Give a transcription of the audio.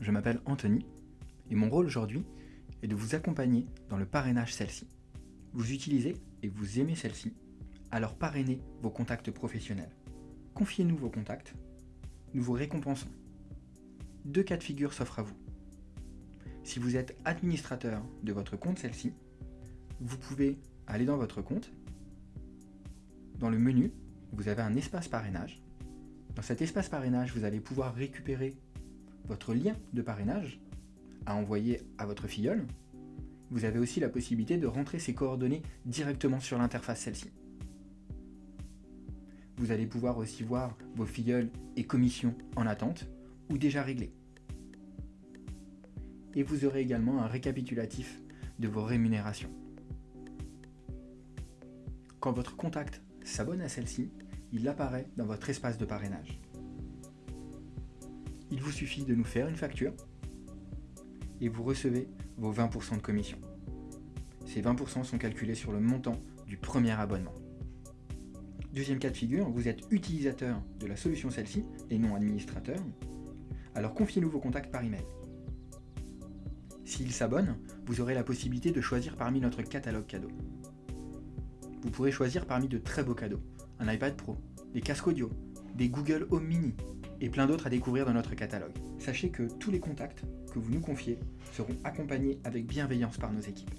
je m'appelle Anthony et mon rôle aujourd'hui est de vous accompagner dans le parrainage celle-ci. Vous utilisez et vous aimez celle-ci, alors parrainez vos contacts professionnels. Confiez-nous vos contacts, nous vous récompensons. Deux cas de figure s'offrent à vous. Si vous êtes administrateur de votre compte celle-ci, vous pouvez aller dans votre compte. Dans le menu, vous avez un espace parrainage. Dans cet espace parrainage, vous allez pouvoir récupérer votre lien de parrainage à envoyer à votre filleule. Vous avez aussi la possibilité de rentrer ses coordonnées directement sur l'interface celle-ci. Vous allez pouvoir aussi voir vos filleuls et commissions en attente ou déjà réglées. Et vous aurez également un récapitulatif de vos rémunérations. Quand votre contact s'abonne à celle-ci, il apparaît dans votre espace de parrainage. Il vous suffit de nous faire une facture et vous recevez vos 20% de commission. Ces 20% sont calculés sur le montant du premier abonnement. Deuxième cas de figure, vous êtes utilisateur de la solution celle-ci et non administrateur, alors confiez-nous vos contacts par email. S'ils s'abonnent, vous aurez la possibilité de choisir parmi notre catalogue cadeau. Vous pourrez choisir parmi de très beaux cadeaux, un iPad Pro, des casques audio, des Google Home Mini, et plein d'autres à découvrir dans notre catalogue. Sachez que tous les contacts que vous nous confiez seront accompagnés avec bienveillance par nos équipes.